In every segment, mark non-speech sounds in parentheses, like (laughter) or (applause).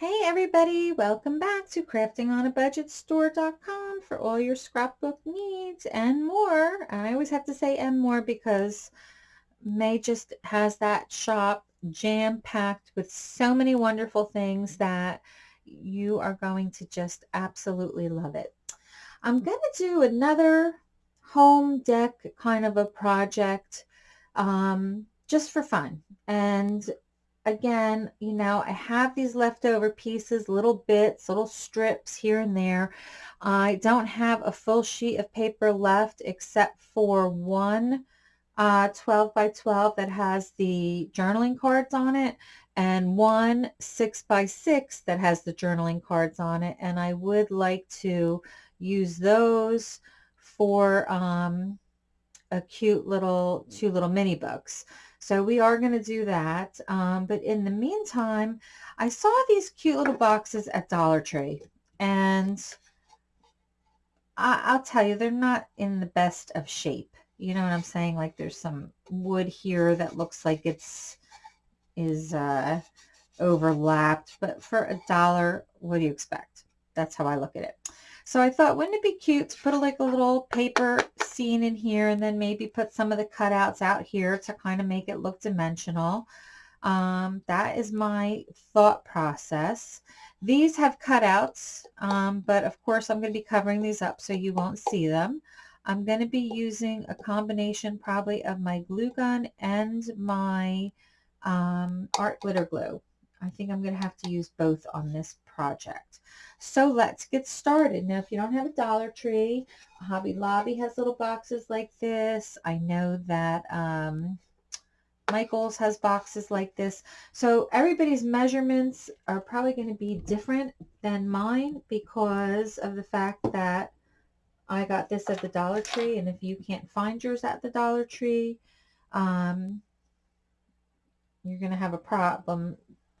Hey everybody, welcome back to craftingonabudgetstore.com for all your scrapbook needs and more. I always have to say and more because May just has that shop jam-packed with so many wonderful things that you are going to just absolutely love it. I'm going to do another home deck kind of a project um, just for fun. And again, you know, I have these leftover pieces, little bits, little strips here and there. I don't have a full sheet of paper left except for one uh, 12 by 12 that has the journaling cards on it and one 6 by 6 that has the journaling cards on it. And I would like to use those for um, a cute little, two little mini books. So we are going to do that. Um, but in the meantime, I saw these cute little boxes at Dollar Tree. And I, will tell you, they're not in the best of shape. You know what I'm saying? Like there's some wood here that looks like it's is uh, overlapped. But for a dollar, what do you expect? That's how I look at it. So I thought, wouldn't it be cute to put a, like a little paper scene in here and then maybe put some of the cutouts out here to kind of make it look dimensional. Um, that is my thought process. These have cutouts, um, but of course I'm going to be covering these up so you won't see them. I'm going to be using a combination probably of my glue gun and my um, art glitter glue. I think I'm going to have to use both on this project. So let's get started. Now, if you don't have a Dollar Tree, Hobby Lobby has little boxes like this. I know that um, Michaels has boxes like this. So everybody's measurements are probably going to be different than mine because of the fact that I got this at the Dollar Tree. And if you can't find yours at the Dollar Tree, um, you're going to have a problem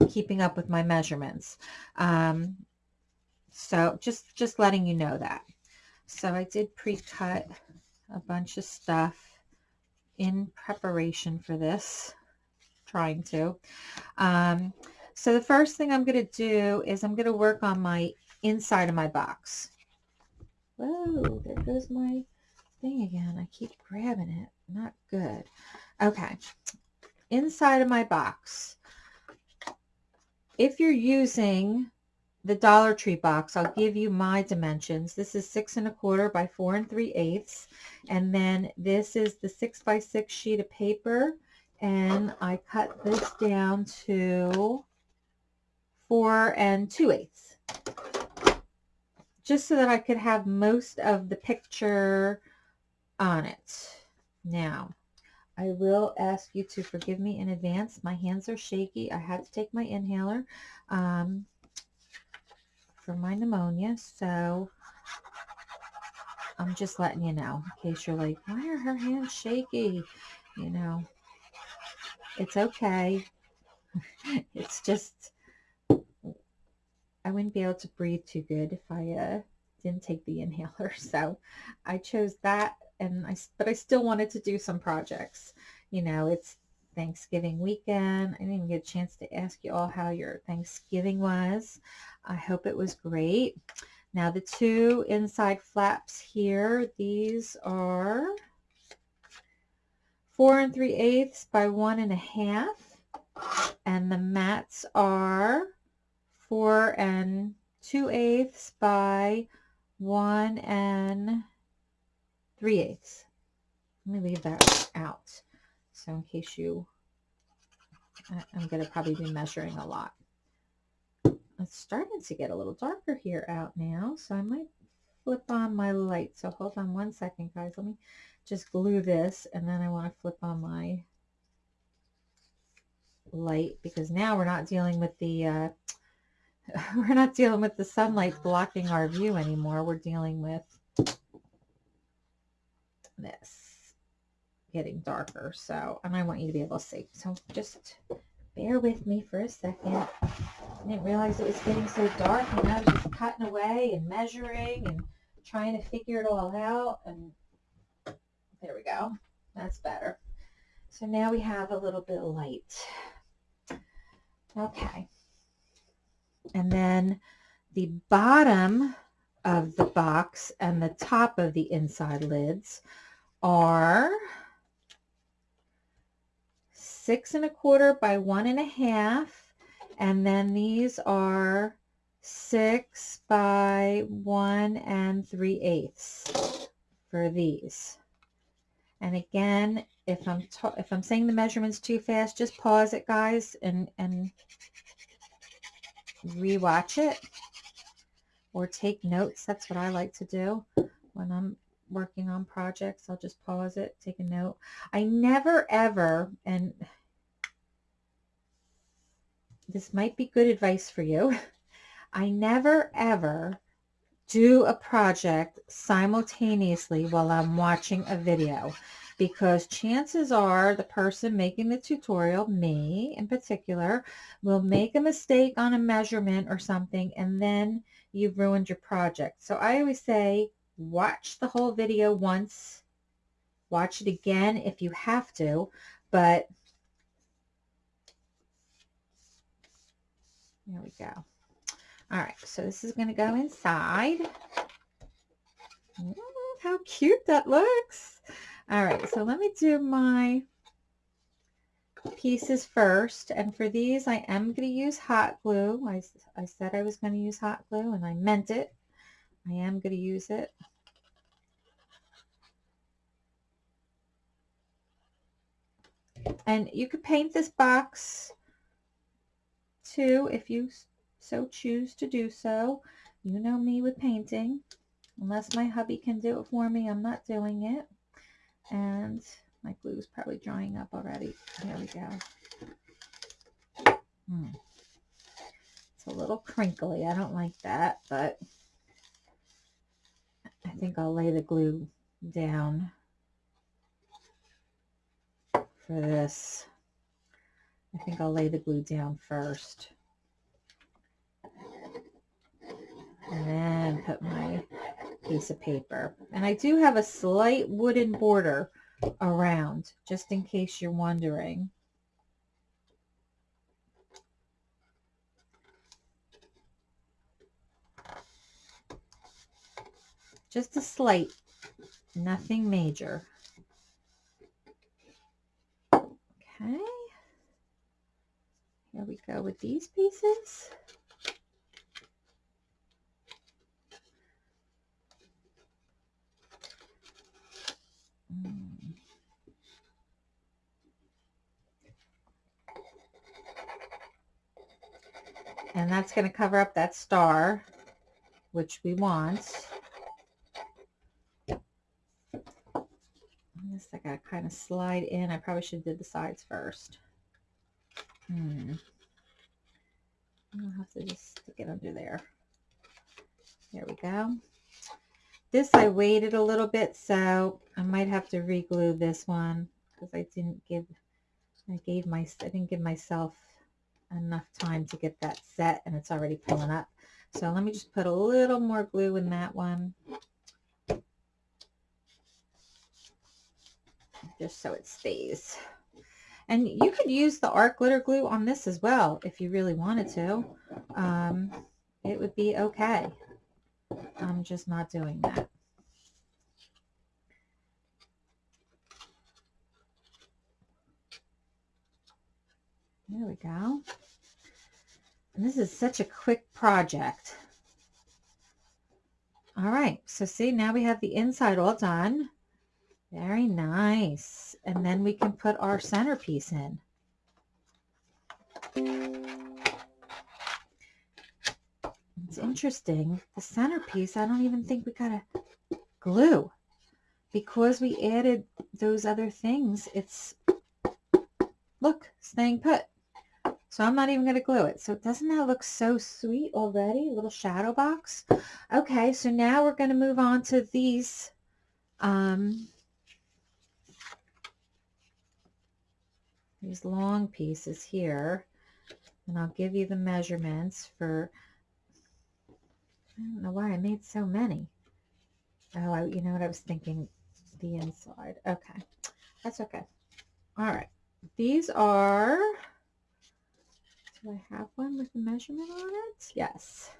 keeping up with my measurements. Um, so just, just letting you know that. So I did pre-cut a bunch of stuff in preparation for this, trying to. Um, so the first thing I'm going to do is I'm going to work on my inside of my box. Whoa, there goes my thing again. I keep grabbing it. Not good. Okay. Inside of my box if you're using the Dollar Tree box, I'll give you my dimensions. This is six and a quarter by four and three eighths. And then this is the six by six sheet of paper. And I cut this down to four and two eighths. Just so that I could have most of the picture on it. Now, I will ask you to forgive me in advance. My hands are shaky. I had to take my inhaler um, for my pneumonia. So I'm just letting you know in case you're like, why are her hands shaky? You know, it's okay. (laughs) it's just, I wouldn't be able to breathe too good if I uh, didn't take the inhaler. (laughs) So I chose that and I, but I still wanted to do some projects. You know, it's Thanksgiving weekend. I didn't even get a chance to ask you all how your Thanksgiving was. I hope it was great. Now the two inside flaps here, these are four and three eighths by one and a half. And the mats are four and two eighths by one and 3 eighths. Let me leave that out. So in case you, I'm going to probably be measuring a lot. It's starting to get a little darker here out now, so I might flip on my light. So hold on one second, guys. Let me just glue this, and then I want to flip on my light because now we're not dealing with the uh, (laughs) we're not dealing with the sunlight blocking our view anymore. We're dealing with this getting darker. So, and I want you to be able to see. So just bear with me for a second. I didn't realize it was getting so dark and I was just cutting away and measuring and trying to figure it all out. And there we go. That's better. So now we have a little bit of light. Okay. And then the bottom of the box and the top of the inside lids are six and a quarter by one and a half. And then these are six by one and three eighths for these. And again, if I'm if I'm saying the measurements too fast, just pause it, guys, and and rewatch it or take notes. That's what I like to do when I'm working on projects. I'll just pause it, take a note. I never ever, and this might be good advice for you. (laughs) I never ever do a project simultaneously while I'm watching a video because chances are the person making the tutorial, me in particular, will make a mistake on a measurement or something and then you've ruined your project. So I always say watch the whole video once, watch it again if you have to, but there we go. All right, so this is going to go inside. how cute that looks. All right, so let me do my pieces first. And for these, I am going to use hot glue. I, I said I was going to use hot glue, and I meant it. I am going to use it. And you could paint this box too if you so choose to do so. You know me with painting. Unless my hubby can do it for me, I'm not doing it. And my glue is probably drying up already. There we go. Hmm. It's a little crinkly. I don't like that, but I think I'll lay the glue down for this. I think I'll lay the glue down first. and then put my piece of paper. And I do have a slight wooden border around, just in case you're wondering. Just a slight, nothing major. Okay. Here we go with these pieces. Mm. And that's going to cover up that star, which we want. This I got to kind of slide in. I probably should have did the sides first. Hmm. I'll have to just stick it under there. There we go. This I waited a little bit, so I might have to reglue this one because I didn't give, I gave my, I didn't give myself enough time to get that set and it's already pulling up. So let me just put a little more glue in that one. Just so it stays. And you could use the art glitter glue on this as well if you really wanted to. Um, it would be okay. I'm just not doing that. There we go. And this is such a quick project. All right, so see, now we have the inside all done. Very nice. And then we can put our centerpiece in. It's interesting. The centerpiece, I don't even think we got to glue. Because we added those other things, it's, look, staying put. So I'm not even going to glue it. So doesn't that look so sweet already? A little shadow box. Okay, so now we're going to move on to these um, these long pieces here. And I'll give you the measurements for, I don't know why I made so many. Oh, I, you know what I was thinking? The inside. Okay, that's okay. All right. These are Do I have one with the measurement on it? Yes.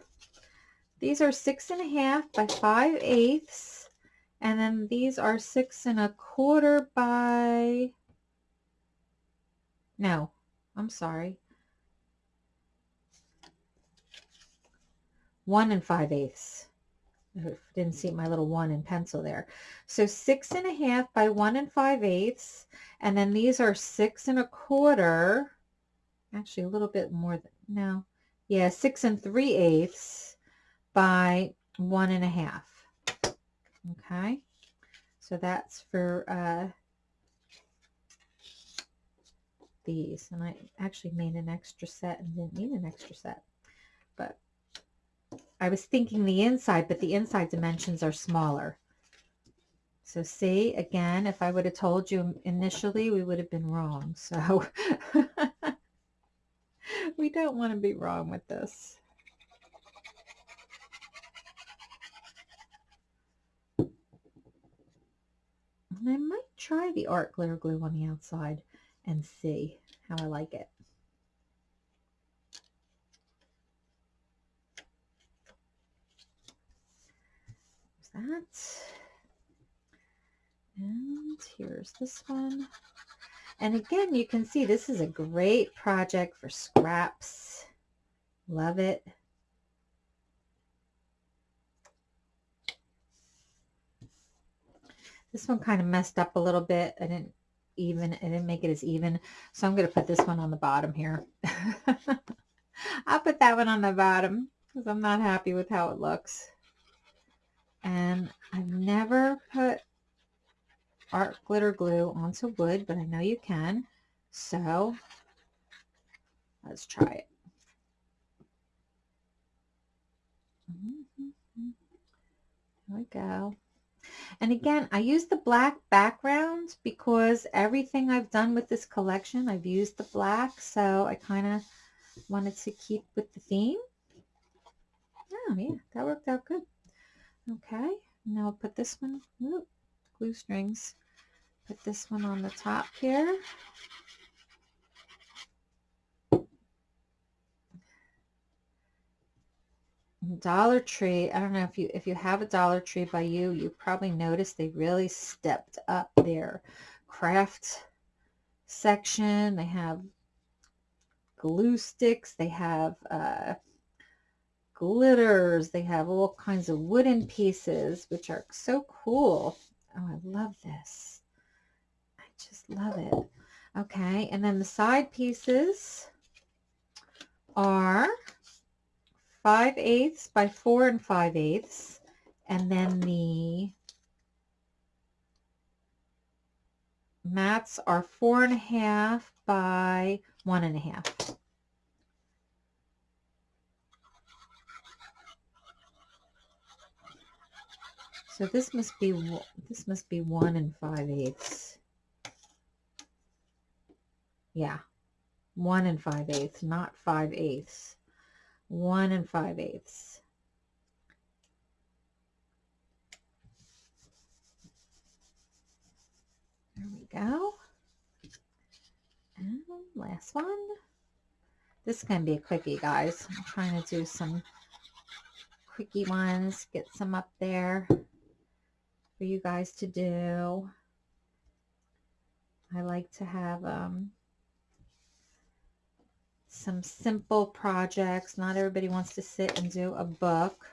These are six and a half by five eighths. And then these are six and a quarter by, no, I'm sorry. One and five eighths. Didn't see my little one in pencil there. So six and a half by one and five eighths. And then these are six and a quarter. Actually, a little bit more than, no. Yeah, six and three eighths by one and a half. Okay. So that's for uh, these. And I actually made an extra set and didn't need an extra set. But I was thinking the inside, but the inside dimensions are smaller. So see, again, if I would have told you initially, we would have been wrong. (laughs) So we don't want to be wrong with this. And I might try the art glitter glue on the outside and see how I like it. that. And here's this one. And again, you can see this is a great project for scraps. Love it. This one kind of messed up a little bit. I didn't even, I didn't make it as even. So I'm going to put this one on the bottom here. (laughs) I'll put that one on the bottom because I'm not happy with how it looks and I've never put art glitter glue onto wood, but I know you can. So let's try it. Mm-hmm. There we go. And again, I use the black background because everything I've done with this collection, I've used the black. So I kind of wanted to keep with the theme. Oh, yeah, that worked out good. Okay, now I'll put this one, whoop, glue strings, put this one on the top here. Dollar Tree, I don't know if you if you have a Dollar Tree by you, you probably noticed they really stepped up their craft section. They have glue sticks, they have uh, glitters. They have all kinds of wooden pieces, which are so cool. Oh, I love this. I just love it. Okay, and then the side pieces are 5 eighths by 4 and 5 eighths. And then the mats are four and a half by one and a half. So this must be this must be one and five eighths. Yeah, one and five eighths, not five eighths. One and five eighths. There we go. And last one. This can be a quickie, guys. I'm trying to do some quickie ones, get some up there for you guys to do. I like to have um, some simple projects. Not everybody wants to sit and do a book.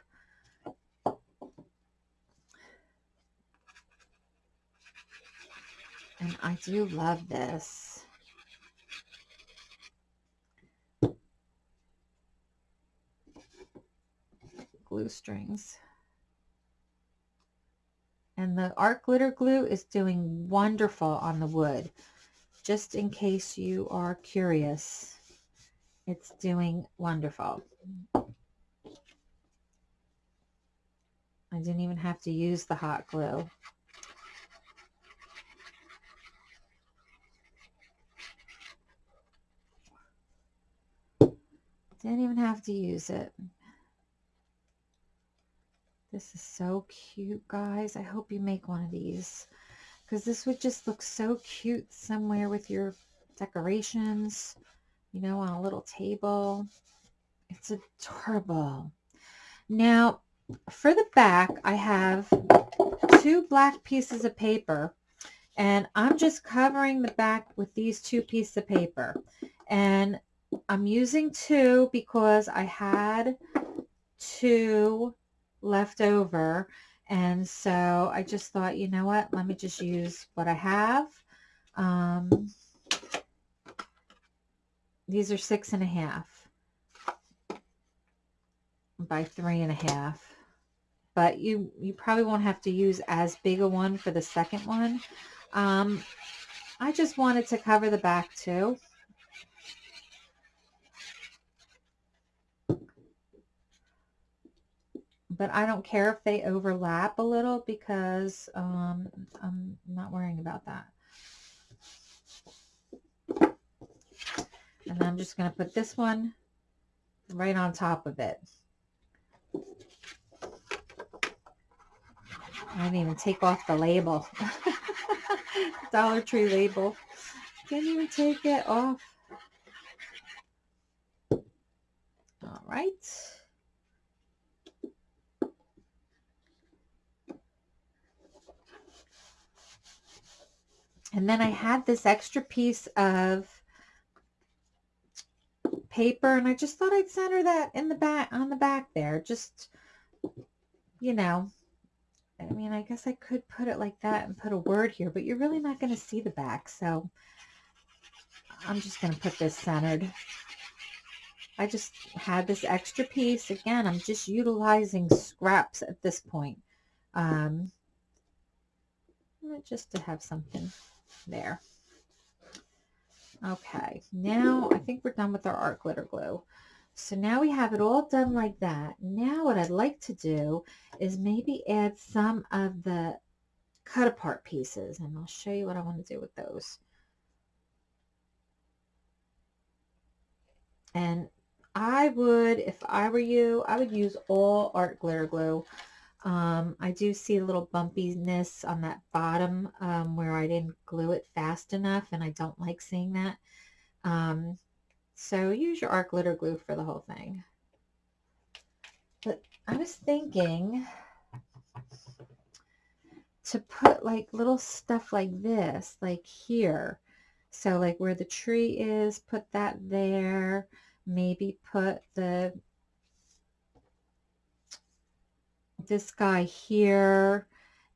And I do love this. Glue strings. And the art glitter glue is doing wonderful on the wood. Just in case you are curious, it's doing wonderful. I didn't even have to use the hot glue. Didn't even have to use it. This is so cute, guys. I hope you make one of these because this would just look so cute somewhere with your decorations. You know, on a little table. It's adorable. Now, for the back, I have two black pieces of paper and I'm just covering the back with these two pieces of paper. And I'm using two because I had two left over. And so I just thought, you know what, let me just use what I have. Um, these are six and a half by three and a half. But you, you probably won't have to use as big a one for the second one. Um, I just wanted to cover the back too. But I don't care if they overlap a little because um, I'm not worrying about that. And I'm just going to put this one right on top of it. I didn't even take off the label. (laughs) Dollar Tree label. Can't even take it off. All right. And then I had this extra piece of paper and I just thought I'd center that in the back on the back there. Just, you know, I mean, I guess I could put it like that and put a word here, but you're really not going to see the back. So I'm just going to put this centered. I just had this extra piece. Again, I'm just utilizing scraps at this point. Um, just to have something there. Okay, now I think we're done with our art glitter glue. So now we have it all done like that. Now what I'd like to do is maybe add some of the cut apart pieces and I'll show you what I want to do with those. And I would, if I were you, I would use all art glitter glue. Um, I do see a little bumpiness on that bottom um, where I didn't glue it fast enough and I don't like seeing that. Um, so use your art glitter glue for the whole thing. But I was thinking to put like little stuff like this, like here. So like where the tree is, put that there. Maybe put the this guy here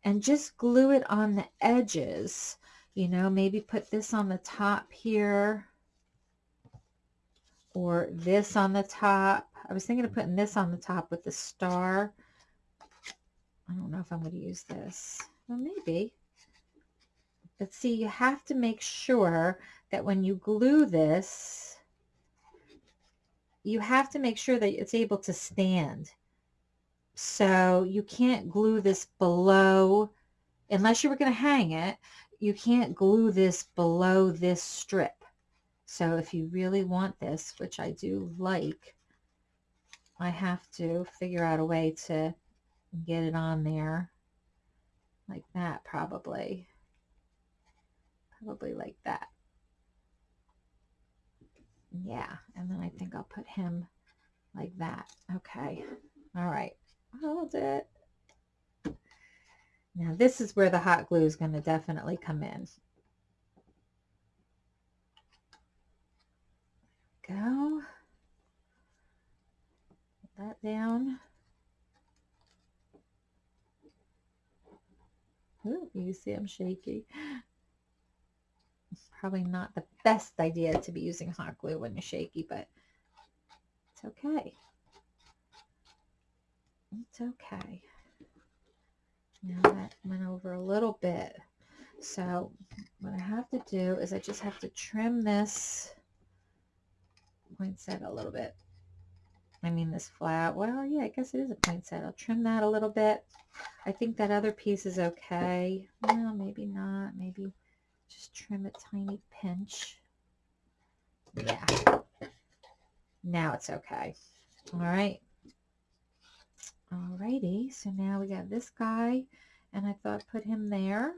and just glue it on the edges. You know, maybe put this on the top here or this on the top. I was thinking of putting this on the top with the star. I don't know if I'm going to use this. Well, maybe. But see, you have to make sure that when you glue this, you have to make sure that it's able to stand. So you can't glue this below, unless you were going to hang it, you can't glue this below this strip. So if you really want this, which I do like, I have to figure out a way to get it on there like that probably. Probably like that. Yeah, and then I think I'll put him like that. Okay. All right. Hold it. Now this is where the hot glue is going to definitely come in. go. Put that down. Ooh, you see I'm shaky. It's probably not the best idea to be using hot glue when you're shaky, but it's okay. It's okay. Now that went over a little bit. So what I have to do is I just have to trim this poinsettia a little bit. I mean this flat. Well, yeah, I guess it is a poinsettia. I'll trim that a little bit. I think that other piece is okay. Well, maybe not. Maybe just trim a tiny pinch. Yeah. Now it's okay. All right. Alrighty. So now we got this guy. And I thought put him there.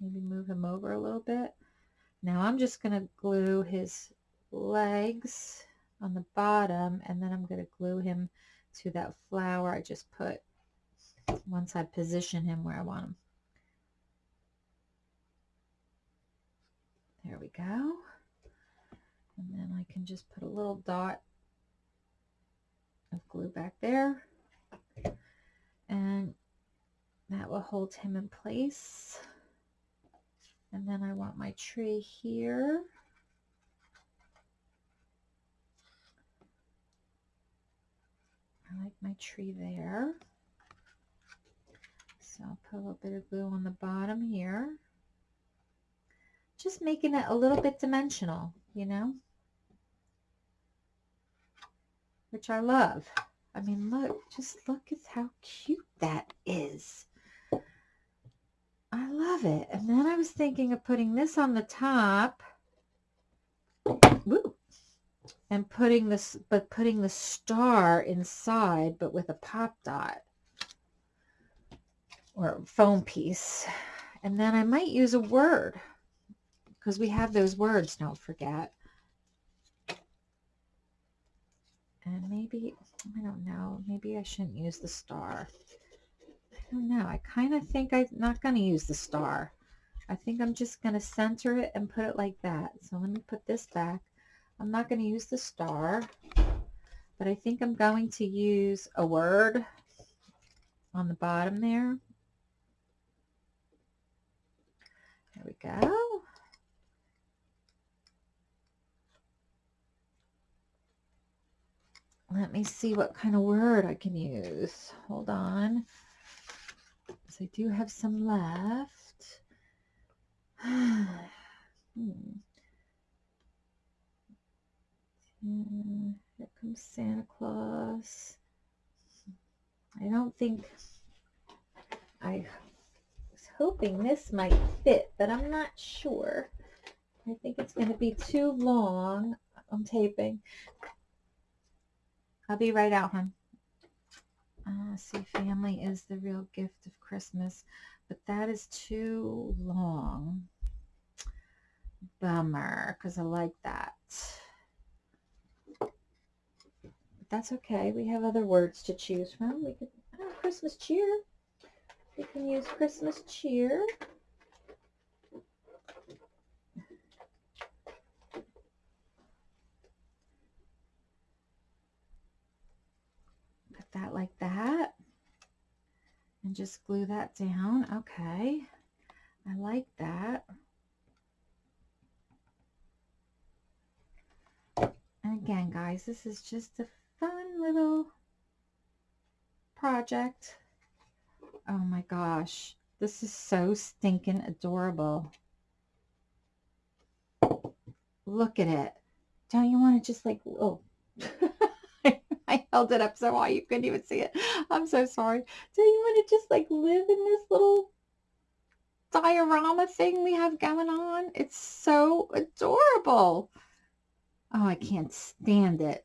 Maybe move him over a little bit. Now I'm just going to glue his legs on the bottom and then I'm going to glue him to that flower I just put once I position him where I want him. There we go. And then I can just put a little dot of glue back there. And that will hold him in place. And then I want my tree here. I like my tree there. So I'll put a little bit of glue on the bottom here. Just making it a little bit dimensional, you know? Which I love. I mean, look, just look at how cute that is. I love it. And then I was thinking of putting this on the top. Woo, and putting this, but putting the star inside, but with a pop dot or foam piece. And then I might use a word because we have those words, don't forget. And maybe, I don't know, maybe I shouldn't use the star. I don't know. I kind of think I'm not going to use the star. I think I'm just going to center it and put it like that. So let me put this back. I'm not going to use the star, but I think I'm going to use a word on the bottom there. There we go. Let me see what kind of word I can use. Hold on. So I do have some left. (sighs) hmm. Here comes Santa Claus. I don't think I was hoping this might fit, but I'm not sure. I think it's going to be too long. I'm taping. I'll be right out, hon. Uh, see, family is the real gift of Christmas, but that is too long. Bummer, because I like that But that's okay. We have other words to choose from. We could, oh, Christmas cheer. We can use Christmas cheer. Put that like that. And just glue that down. Okay. I like that. And again, guys, this is just a fun little project. Oh my gosh. This is so stinking adorable. Look at it. Don't you want to just like, oh, (laughs) held it up so high you couldn't even see it. (laughs) I'm so sorry. Do you want to just like live in this little diorama thing we have going on? It's so adorable. Oh, I can't stand it.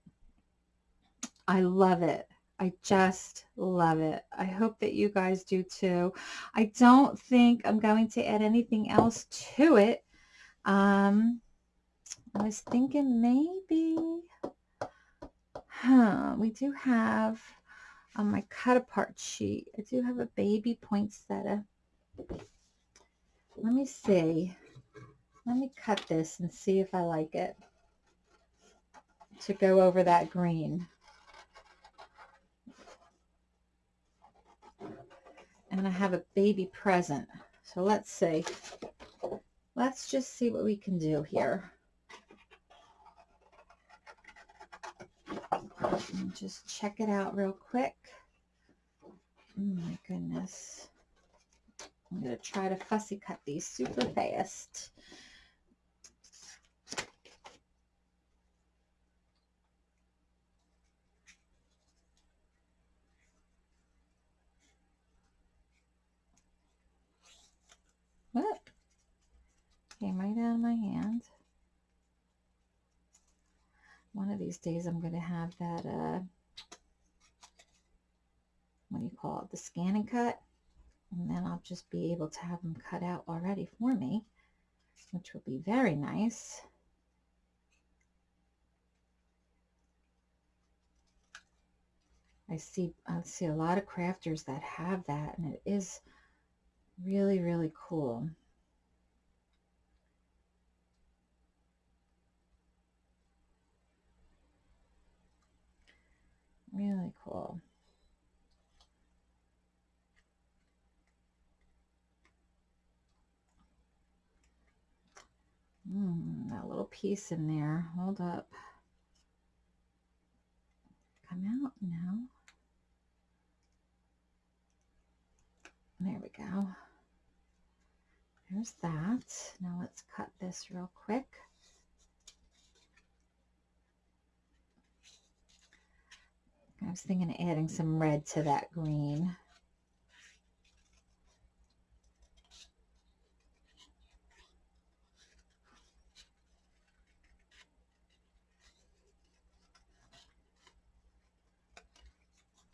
I love it. I just love it. I hope that you guys do too. I don't think I'm going to add anything else to it. Um, I was thinking maybe, huh, we do have on my cut apart sheet, I do have a baby poinsettia. Let me see. Let me cut this and see if I like it to go over that green. and I have a baby present. So let's see. Let's just see what we can do here. Just check it out real quick. Oh my goodness. I'm going to try to fussy cut these super fast. What? Came right out of my hand. One of these days I'm going to have that, uh, what do you call it, the ScanNCut. And then I'll just be able to have them cut out already for me, which will be very nice. I see, I see a lot of crafters that have that, and it is really, really cool. Really cool. Mm, that little piece in there. Hold up. Come out now. There we go. There's that. Now let's cut this real quick. I was thinking of adding some red to that green.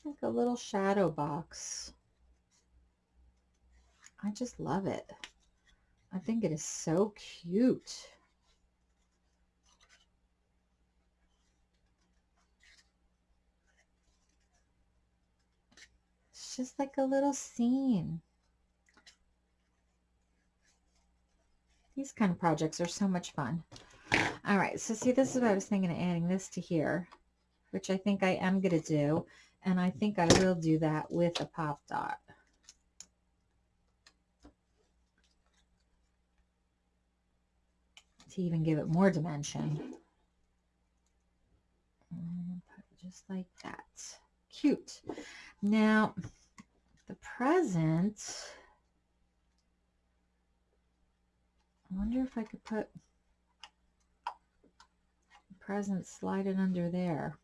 Like a little shadow box. I just love it. I think it is so cute. It's just like a little scene. These kind of projects are so much fun. All right, so see, this is what I was thinking of adding this to here, which I think I am going to do. And I think I will do that with a pop dot. To even give it more dimension. Mm, just like that. Cute. Now, the present, I wonder if I could put the present slide it under there.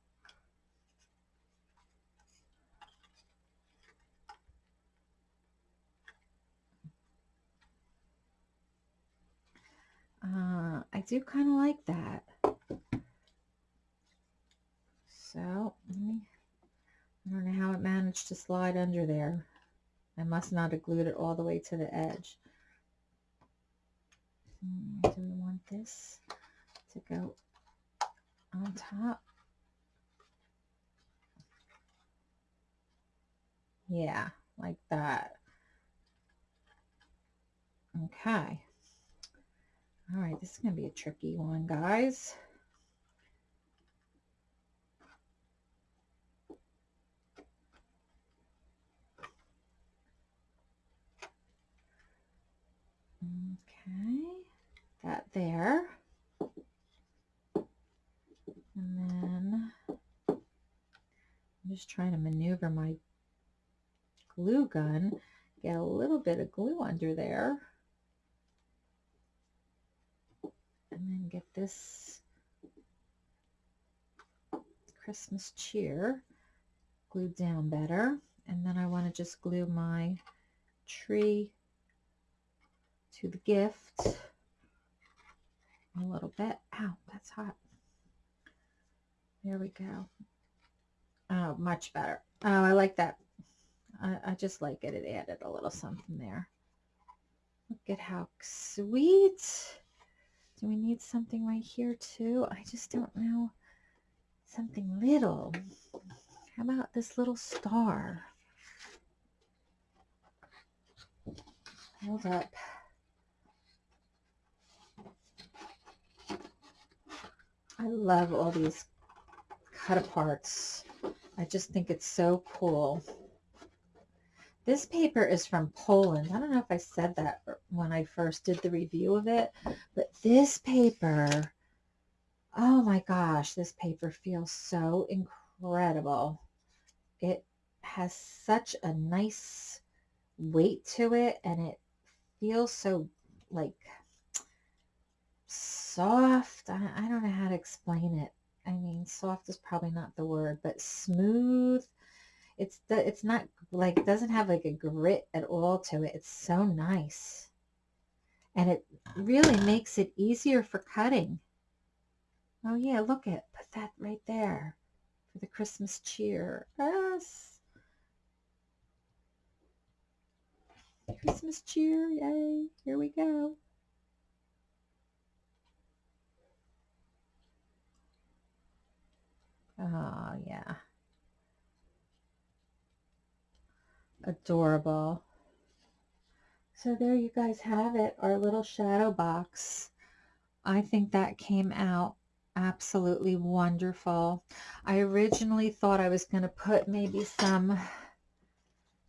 Uh, I do kind of like that. So, me, I don't know how it managed to slide under there. I must not have glued it all the way to the edge. Hmm, do we want this to go on top? Yeah, like that. Okay. All right, this is going to be a tricky one, guys. Okay, that there. And then I'm just trying to maneuver my glue gun, get a little bit of glue under there. and then get this Christmas cheer glued down better. And then I want to just glue my tree to the gift a little bit. Ow, that's hot. There we go. Oh, much better. Oh, I like that. I, I just like it. It added a little something there. Look at how sweet. Do we need something right here too? I just don't know. Something little. How about this little star? Hold up. I love all these cut aparts. I just think it's so cool. This paper is from Poland. I don't know if I said that when I first did the review of it, but this paper, oh my gosh, this paper feels so incredible. It has such a nice weight to it and it feels so like soft. I, I don't know how to explain it. I mean, soft is probably not the word, but smooth it's the, it's not like doesn't have like a grit at all to it. It's so nice. And it really makes it easier for cutting. Oh yeah, look at put that right there for the Christmas cheer. Yes. Christmas cheer, yay. Here we go. Oh yeah. Adorable. So there you guys have it, our little shadow box. I think that came out absolutely wonderful. I originally thought I was going to put maybe some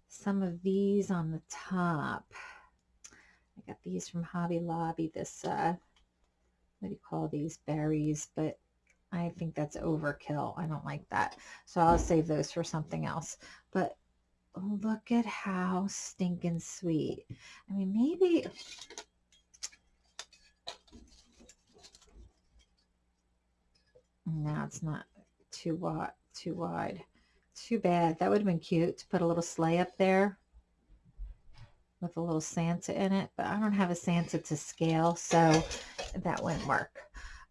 some of these on the top. I got these from Hobby Lobby, this, uh, what do you call these, berries, but I think that's overkill. I don't like that. So I'll save those for something else. But look at how stinking sweet. I mean, maybe... No, it's not too wide. Too wide. Too bad. That would have been cute to put a little sleigh up there with a little Santa in it. But I don't have a Santa to scale, so that wouldn't work.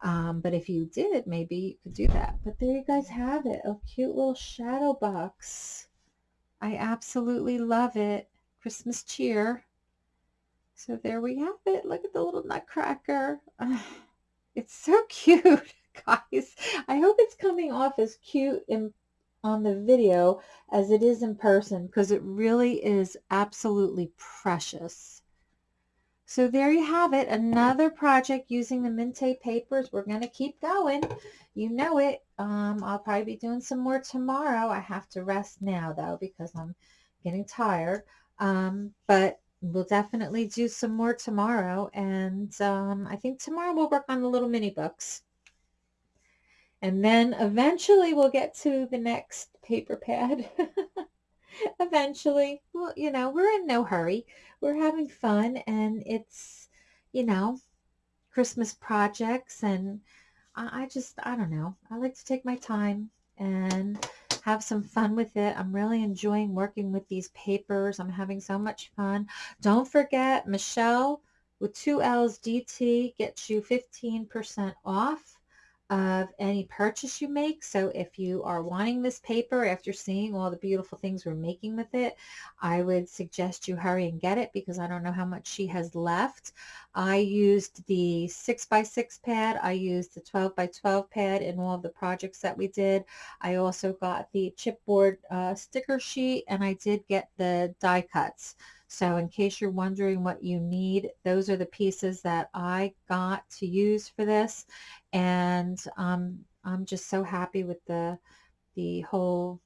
Um, but if you did, maybe you could do that. But there you guys have it. A cute little shadow box. I absolutely love it. Christmas cheer. So there we have it. Look at the little nutcracker. (sighs) It's so (laughs) cute, guys. I hope it's coming off as cute in, on the video as it is in person because it really is absolutely precious. So there you have it, another project using the Mintay papers. We're going to keep going. You know it. Um, I'll probably be doing some more tomorrow. I have to rest now, though, because I'm getting tired. Um, but we'll definitely do some more tomorrow. And um, I think tomorrow we'll work on the little mini books. And then eventually we'll get to the next paper pad. (laughs) eventually. Well, you know, we're in no hurry. We're having fun and it's, you know, Christmas projects and I, I just, I don't know. I like to take my time and have some fun with it. I'm really enjoying working with these papers. I'm having so much fun. Don't forget, Michelle with two L's DT gets you 15% off of any purchase you make. So if you are wanting this paper after seeing all the beautiful things we're making with it, I would suggest you hurry and get it because I don't know how much she has left. I used the 6 by 6 pad. I used the 12 by 12 pad in all of the projects that we did. I also got the chipboard uh, sticker sheet and I did get the die cuts. So in case you're wondering what you need, those are the pieces that I got to use for this. And um, I'm just so happy with the, the whole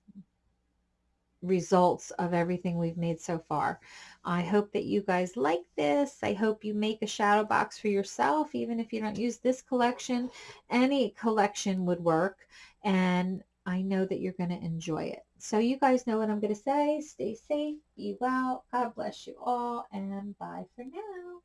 results of everything we've made so far. I hope that you guys like this. I hope you make a shadow box for yourself, even if you don't use this collection. Any collection would work. And I know that you're going to enjoy it. So you guys know what I'm going to say. Stay safe, be well. God bless you all, and bye for now.